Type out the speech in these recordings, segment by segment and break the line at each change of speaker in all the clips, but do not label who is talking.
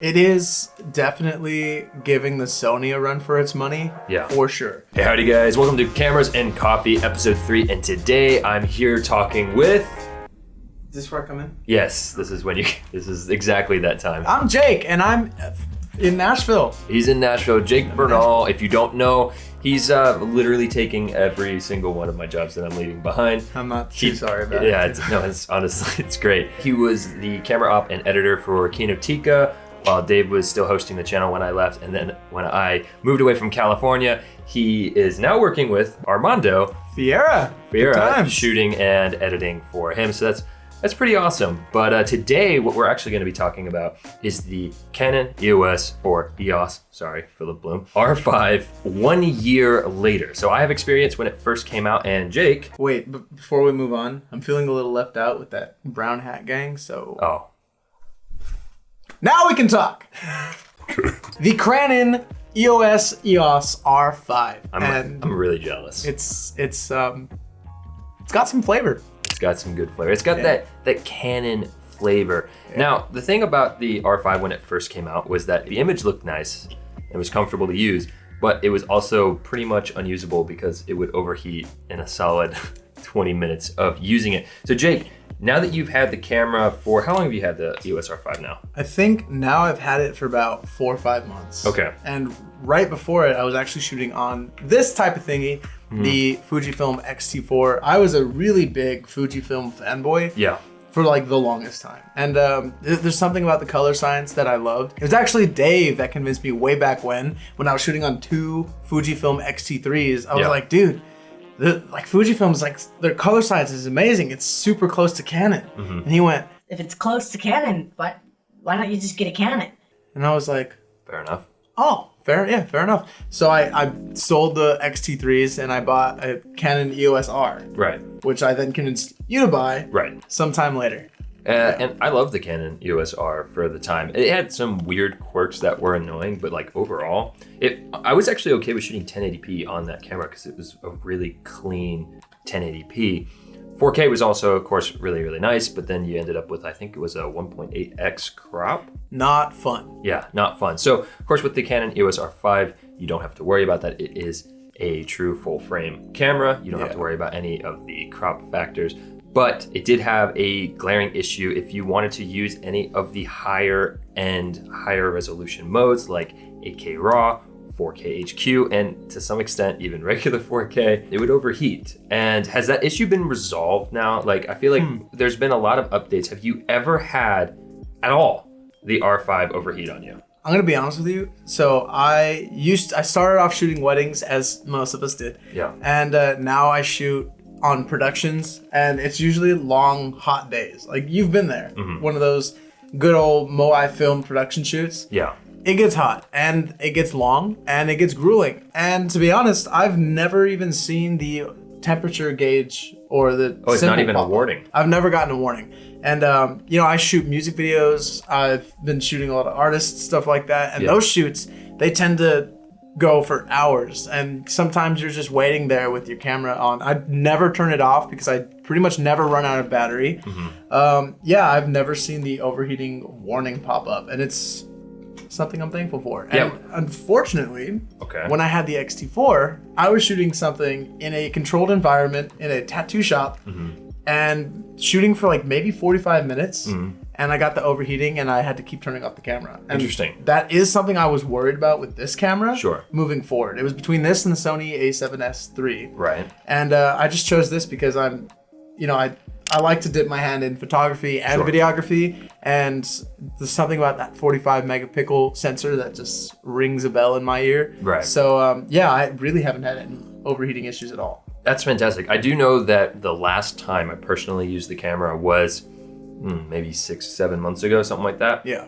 It is definitely giving the Sony a run for its money.
Yeah.
For sure.
Hey, howdy guys. Welcome to Cameras and Coffee, episode three. And today I'm here talking with.
Is this where I come in?
Yes, this is when you. This is exactly that time.
I'm Jake, and I'm in Nashville.
He's in Nashville. Jake Bernal. If you don't know, he's uh, literally taking every single one of my jobs that I'm leaving behind.
I'm not too
He-
sorry about
yeah,
it.
it's, no, it's honestly it's great. He was the camera op and editor for Kinotika while Dave was still hosting the channel when I left, and then when I moved away from California, he is now working with Armando Ferreira.
Ferreira,
shooting and editing for him. So that's that's pretty awesome. But uh, today, what we're actually going to be talking about is the Canon EOS or EOS, sorry, Philip Bloom, R5 one year later. So I have experience when it first came out, and Jake,
Wait, but before we move on, I'm feeling a little left out with that brown hat gang, so
oh,
now we can talk. the Canon E EOS EOS R5,
I'm,
and
I'm really jealous.
it's it's um it's got some flavor.
It's got some good flavor. It's got
Yeah.
that that Canon flavor. Now, the thing about the R5 when it first came out was that the image looked nice. It was comfortable to use, but it was also pretty much unusable because it would overheat in a solid 20 minutes of using it. So Jake, now that you've had the camera for how long have you had the EOS R5 now?
I think now I've had it for about four or five months.
Okay.
And right before it, I was actually shooting on this type of thingy,
Hmm.
the Fujifilm X-T4. I was a really big Fujifilm fanboy
Yeah.
for like the longest time. And um, there's something about the color science that I loved. It was actually Dave that convinced me way back when, when I was shooting on two Fujifilm X-T3s. I was
Yeah.
like, dude, the, like Fujifilm's like their color science is amazing. It's super close to Canon.
Mm-hmm.
And he went,
if it's close to Canon, why why don't you just get a Canon?
and I was like,
Fair enough.
Oh, fair, yeah, fair enough. So I, I sold the XT3s and I bought a Canon EOS R,
Right.
which I then convinced you to buy
Right.
sometime later.
Uh, and I love the Canon EOS R for the time. It had some weird quirks that were annoying, but like overall, it I was actually okay with shooting 1080p on that camera because it was a really clean 1080p. 4K was also, of course, really really nice, but then you ended up with I think it was a 1.8x crop.
Not fun.
Yeah, not fun. So of course, with the Canon EOS R5, you don't have to worry about that. It is a true full frame camera. You don't have to worry about any of the crop factors. But it did have a glaring issue if you wanted to use any of the higher end, higher resolution modes like 8K RAW, 4K HQ, and to some extent even regular 4K, it would overheat. And has that issue been resolved now? Like, I feel like there's been a lot of updates. Have you ever had at all the R5 overheat on you?
I'm gonna be honest with you. So I used I started off shooting weddings as most of us did,
Yeah.
and uh, now I shoot on productions, and it's usually long hot days. Like you've been there,
Mm-hmm.
one of those good old Moai film production shoots.
Yeah.
it gets hot and it gets long and it gets grueling. And to be honest, I've never even seen the temperature gauge or the.
Oh, it's not even a warning.
I've never gotten a warning. And um, you know, I shoot music videos. I've been shooting a lot of artists, stuff like that. And
Yeah.
those shoots, they tend to go for hours. And sometimes you're just waiting there with your camera on. I never turn it off because I pretty much never run out of battery.
Mm-hmm.
Um, yeah, I've never seen the overheating warning pop up, and it's something I'm thankful for. And unfortunately,
Okay.
when I had the XT4, I was shooting something in a controlled environment in a tattoo shop
Mm-hmm.
and shooting for like maybe 45 minutes. And I got the overheating and I had to keep turning off the camera. And
Interesting.
That is something I was worried about with this camera.
Sure.
Moving forward. It was between this and the Sony a7S III.
Right.
And uh, I just chose this because I'm, you know, I I like to dip my hand in photography and
Sure.
videography, and there's something about that 45 megapixel sensor that just rings a bell in my ear.
Right.
So um, yeah, I really haven't had any overheating issues at all.
That's fantastic. I do know that the last time I personally used the camera was Hmm, maybe six, seven months ago, something like that.
Yeah.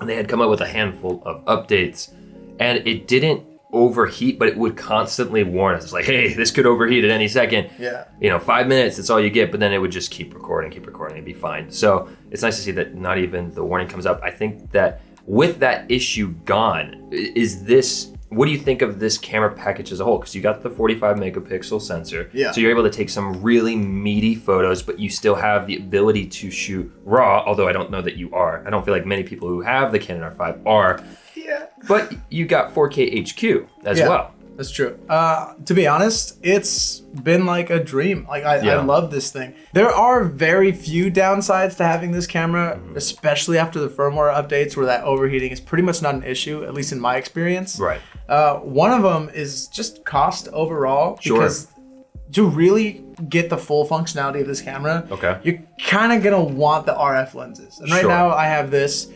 And they had come up with a handful of updates, and it didn't overheat, but it would constantly warn us. It's like, hey, this could overheat at any second.
Yeah.
You know, five minutes, that's all you get, but then it would just keep recording, keep recording, and be fine. So it's nice to see that not even the warning comes up. I think that with that issue gone, is this what do you think of this camera package as a whole? Because you got the 45 megapixel sensor,
Yeah.
so you're able to take some really meaty photos, but you still have the ability to shoot raw. Although I don't know that you are. I don't feel like many people who have the Canon R5 are.
Yeah.
But you got 4K HQ as
Yeah.
well.
That's true. Uh, to be honest, it's been like a dream. Like I,
Yeah.
I love this thing. There are very few downsides to having this camera,
Mm-hmm.
especially after the firmware updates, where that overheating is pretty much not an issue, at least in my experience.
Right.
Uh, one of them is just cost overall.
Sure.
Because to really get the full functionality of this camera,
Okay.
you're kind of gonna want the RF lenses. And right
Sure.
now, I have this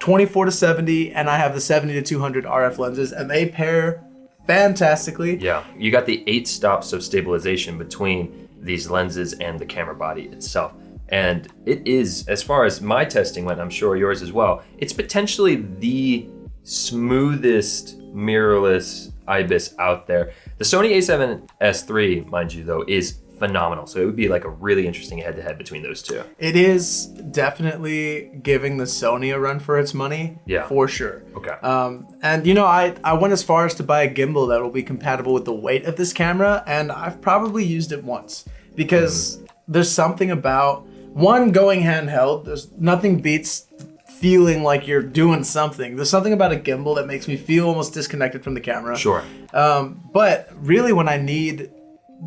24 to 70, and I have the 70 to 200 RF lenses, and they pair fantastically.
Yeah, you got the eight stops of stabilization between these lenses and the camera body itself. And it is, as far as my testing went, I'm sure yours as well, it's potentially the smoothest mirrorless IBIS out there. The Sony a7S III, mind you, though, is phenomenal. So it would be like a really interesting head to head between those two.
It is definitely giving the Sony a run for its money.
Yeah.
For sure.
Okay.
Um, and you know, I, I went as far as to buy a gimbal that will be compatible with the weight of this camera, and I've probably used it once because there's something about one going handheld. There's nothing beats feeling like you're doing something. There's something about a gimbal that makes me feel almost disconnected from the camera.
sure.
Um, but really, when I need,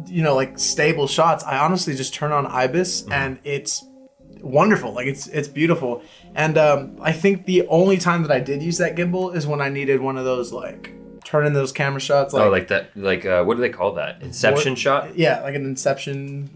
you know, like stable shots, I honestly just turn on IBIS
Mm-hmm.
and it's wonderful. Like it's it's beautiful. And um, I think the only time that I did use that gimbal is when I needed one of those like turning those camera shots. Like,
oh, like that, like, uh, what do they call that? Inception
What-
shot?
yeah, like an Inception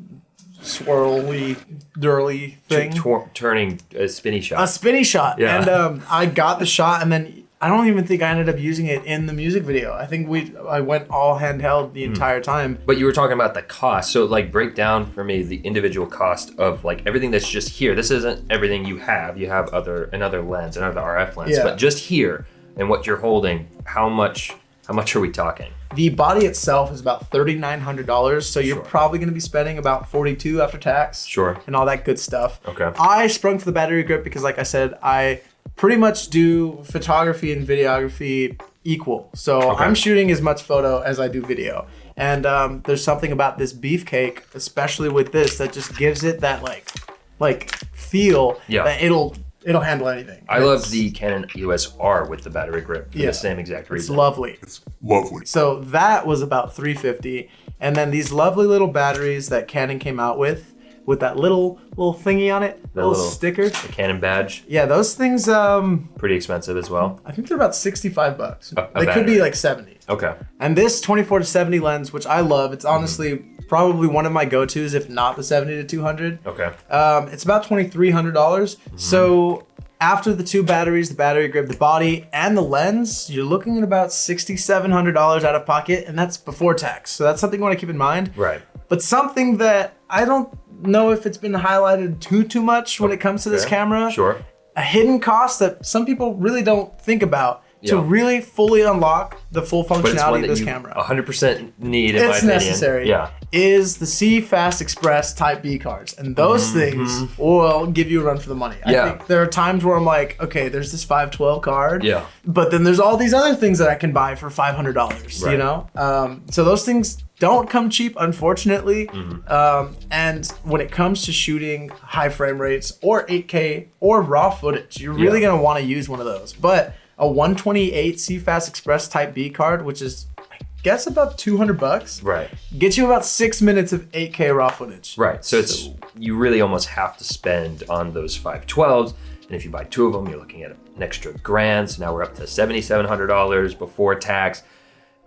swirly, dirly thing.
Tor- turning a spinny shot.
a spinny shot.
Yeah.
And um, I got the shot, and then I don't even think I ended up using it in the music video. I think we I went all handheld the entire time.
But you were talking about the cost. So like break down for me the individual cost of like everything that's just here. This isn't everything you have. You have other another lens, another RF lens.
Yeah.
But just here and what you're holding, how much how much are we talking?
The body itself is about thirty nine hundred dollars, so you're
Sure.
probably going to be spending about forty two after tax.
Sure.
And all that good stuff.
Okay.
I sprung for the battery grip because, like I said, I pretty much do photography and videography equal. So
Okay.
I'm shooting as much photo as I do video. And um, there's something about this beefcake, especially with this, that just gives it that like, like feel
Yeah.
that it'll it'll handle anything.
I love the Canon EOS R with the battery grip for
Yeah.
the same exact reason.
It's lovely.
It's lovely.
So that was about 350 and then these lovely little batteries that Canon came out with with that little little thingy on it,
The
little,
little-
sticker.
The Canon badge,
Yeah, those things um
pretty expensive as well.
I think they're about 65 bucks.
A- a
they could be like 70.
Okay.
And this 24 to 70 lens, which I love, it's honestly probably one of my go-tos if not the 70 to 200.
Okay.
Um, it's about twenty three hundred dollars. So after the two batteries, the battery grip, the body, and the lens, you're looking at about sixty seven hundred dollars out of pocket, and that's before tax. So that's something you want to keep in mind.
Right.
But something that I don't know if it's been highlighted too too much when it comes to this camera.
Sure.
A hidden cost that some people really don't think about to
Yeah.
really fully unlock the full functionality of this camera
100% need
it's necessary.
Yeah.
Is the C Fast Express Type B cards, and those things will give you a run for the money. I.
Yeah.
think there are times where I'm like, okay, there's this 512 card.
Yeah.
But then there's all these other things that I can buy for $500. You know. Um, so those things don't come cheap, unfortunately.
Mm-hmm.
Um, and when it comes to shooting high frame rates or 8K or raw footage, you're really
Yeah.
gonna want to use one of those. But a 128 CFast Express Type B card, which is I guess about 200 bucks,
Right.
gets you about six minutes of 8K raw footage.
Right. So it's you really almost have to spend on those 512s. And if you buy two of them, you're looking at an extra grand. So now we're up to $7,700 before tax.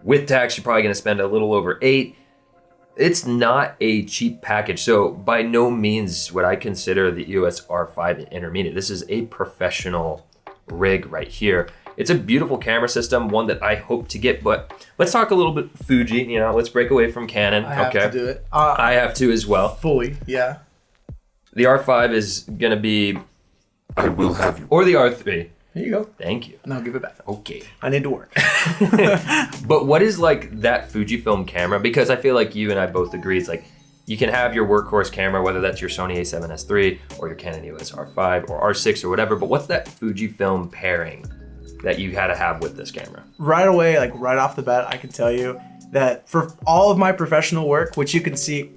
With tax, you're probably going to spend a little over eight. It's not a cheap package. So by no means would I consider the EOS R5 an intermediate. This is a professional rig right here. It's a beautiful camera system, one that I hope to get. But let's talk a little bit Fuji. You know, let's break away from Canon.
I have
okay,
to do it. Uh,
I have to as well.
fully, yeah.
The R5 is gonna be,
I will have you.
or the R3.
Here you go.
Thank you.
No, give it back.
Okay.
I need to work.
But what is like that Fujifilm camera? Because I feel like you and I both agree it's like you can have your workhorse camera, whether that's your Sony A7S III or your Canon EOS R5 or R6 or whatever. But what's that Fujifilm pairing that you had to have with this camera?
right away, like right off the bat, I can tell you that for all of my professional work, which you can see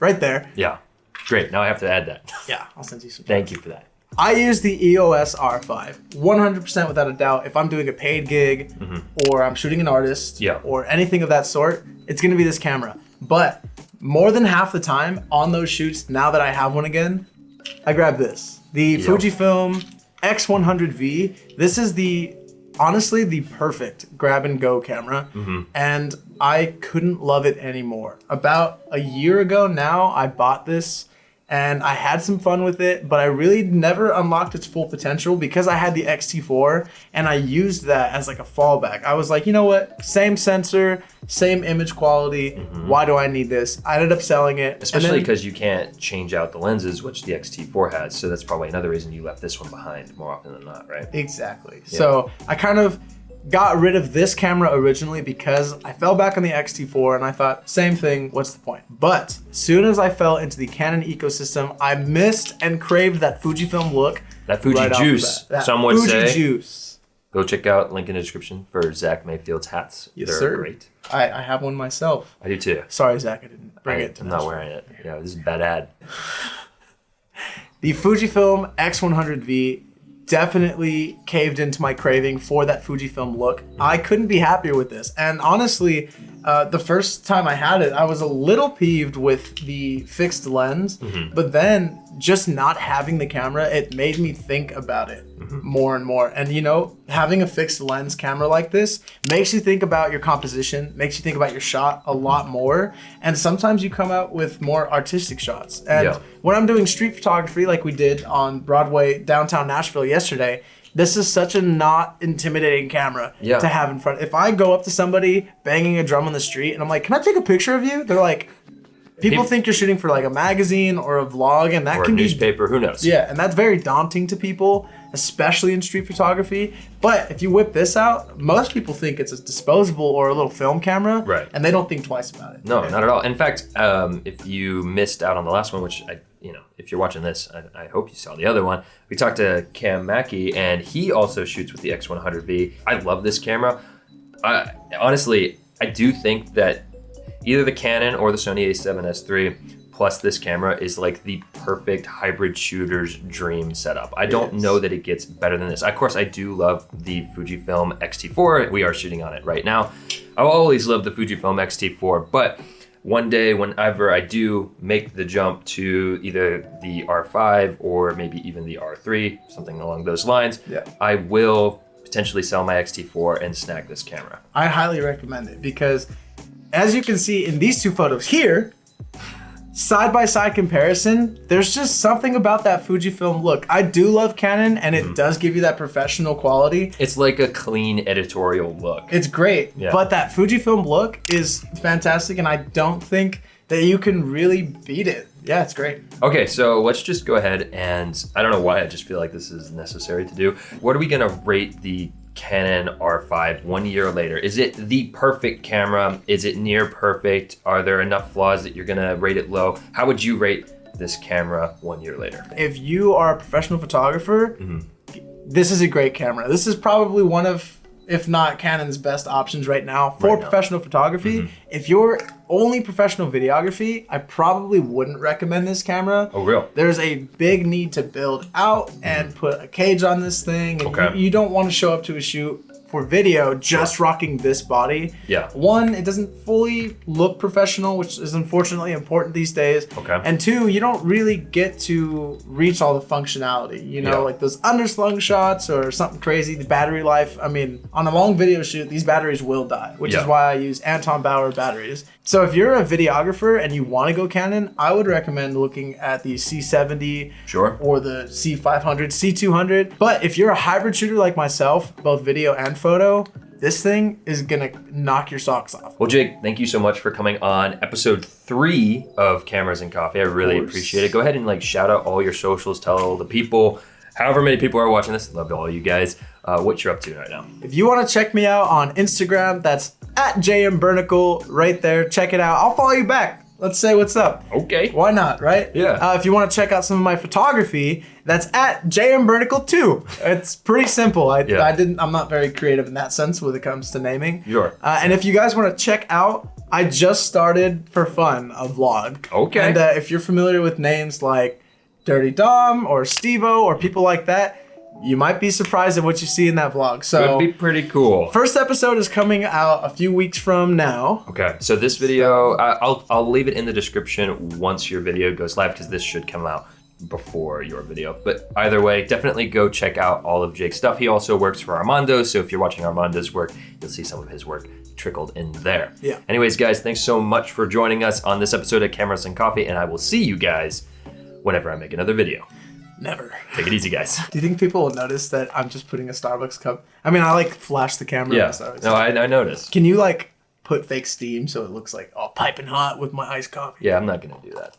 right there.
Yeah. Great. Now I have to add that.
Yeah, I'll send you some.
Thank you for that.
I use the EOS R5 100% without a doubt. If I'm doing a paid gig mm-hmm. or I'm shooting an artist.
Yeah.
or anything of that sort, it's going to be this camera. But more than half the time on those shoots, now that I have one again, I grab this. The Fujifilm X100V. This is the honestly the perfect grab and go camera mm-hmm. and I couldn't love it anymore. About a year ago now, I bought this and I had some fun with it, but I really never unlocked its full potential because I had the XT4 and I used that as like a fallback. I was like, you know what? Same sensor, same image quality. Mm-hmm. Why do I need this? I ended up selling it.
Especially because you can't change out the lenses, which the XT4 has. So that's probably another reason you left this one behind more often than not, right?
Exactly. So I kind of got rid of this camera originally because I fell back on the X-T4 and I thought, same thing, what's the point? But as soon as I fell into the Canon ecosystem, I missed and craved that Fujifilm look.
That Fuji
right
juice.
That
some would
Fuji
say.
juice.
Go check out link in the description for Zach Mayfield's hats.
Yes,
They're
sir.
great.
I, I have one myself.
I do too.
Sorry, Zach, I didn't bring
I,
it. To
I'm not wearing it. Yeah, this is bad ad.
The Fujifilm X100V definitely caved into my craving for that Fujifilm look. I couldn't be happier with this. And honestly, uh, the first time I had it, I was a little peeved with the fixed lens, mm-hmm. but then just not having the camera, it made me think about it mm-hmm. more and more. And you know, having a fixed lens camera like this makes you think about your composition, makes you think about your shot a mm-hmm. lot more. And sometimes you come out with more artistic shots. And
Yeah.
when I'm doing street photography like we did on Broadway downtown Nashville yesterday, this is such a not intimidating camera
Yeah.
to have in front. If I go up to somebody banging a drum on the street and I'm like, "Can I take a picture of you?" They're like, people
Peop-
think you're shooting for like a magazine or a vlog and that
Or a
can be
newspaper, who knows?
yeah, and that's very daunting to people, especially in street photography. But if you whip this out, most people think it's a disposable or a little film camera,
Right.
And they don't think twice about it.
No, not at all. In fact, um, if you missed out on the last one, which I, you know, if you're watching this, I, I hope you saw the other one. We talked to Cam Mackey, and he also shoots with the X100V. I love this camera. I, honestly, I do think that either the Canon or the Sony A7S III plus this camera is like the perfect hybrid shooter's dream setup. I don't know that it gets better than this. Of course, I do love the Fujifilm X-T4. We are shooting on it right now. I've always loved the Fujifilm X-T4, but one day whenever I do make the jump to either the R5 or maybe even the R3, something along those lines,
Yeah.
I will potentially sell my X-T4 and snag this camera.
I highly recommend it because, as you can see in these two photos here, side by side comparison, there's just something about that Fujifilm look. I do love Canon, and it mm-hmm. does give you that professional quality.
It's like a clean editorial look.
It's great,
Yeah.
but that Fujifilm look is fantastic, and I don't think that you can really beat it. Yeah, it's great.
Okay, so let's just go ahead and I don't know why I just feel like this is necessary to do. What are we gonna rate the Canon R5 one year later? Is it the perfect camera? Is it near perfect? Are there enough flaws that you're gonna rate it low? How would you rate this camera one year later?
If you are a professional photographer, mm-hmm. this is a great camera. This is probably one of, if not Canon's best options right now for
Right now.
professional photography. Mm-hmm. If you're only professional videography, I probably wouldn't recommend this camera.
Oh, real?
There's a big need to build out and put a cage on this thing. And
Okay.
you, you don't want to show up to a shoot for video just rocking this body.
Yeah.
One, it doesn't fully look professional, which is unfortunately important these days.
Okay.
And two, you don't really get to reach all the functionality. You know,
Yeah.
like those underslung shots or something crazy. The battery life. I mean, on a long video shoot, these batteries will die, which
Yeah.
is why I use Anton Bauer batteries. So if you're a videographer and you want to go Canon, I would recommend looking at the C70
Sure.
or the C500, C200. But if you're a hybrid shooter like myself, both video and photo, this thing is gonna knock your socks off.
Well, Jake, thank you so much for coming on episode three of Cameras and Coffee. I really appreciate it. Go ahead and like shout out all your socials, tell all the people, however many people are watching this. Love to all you guys. Uh, what you're up to right now.
If you want to check me out on Instagram, that's at JMBernicle right there. Check it out. I'll follow you back. let's say what's up.
Okay.
Why not, right?
Yeah.
Uh, if you want to check out some of my photography, that's at JM jmbernicle2. It's pretty simple. I,
Yeah.
I didn't. I'm not very creative in that sense when it comes to naming.
Sure.
Uh, and if you guys want to check out, I just started for fun a vlog.
Okay.
And uh, if you're familiar with names like Dirty Dom or Stevo or people like that, you might be surprised at what you see in that vlog. So
Could be pretty cool.
first episode is coming out a few weeks from now.
Okay, so this video, I'll I'll leave it in the description once your video goes live because this should come out before your video. But either way, definitely go check out all of Jake's stuff. He also works for Armando, so if you're watching Armando's work, you'll see some of his work trickled in there.
Yeah.
Anyways, guys, thanks so much for joining us on this episode of Cameras and Coffee, and I will see you guys whenever I make another video.
Never.
Take it easy, guys.
Do you think people will notice that I'm just putting a Starbucks cup? I mean, I like flash the camera.
Yeah.
the Starbucks
No. I, I noticed.
Can you like put fake steam so it looks like all piping hot with my iced coffee?
Yeah, I'm not gonna do that.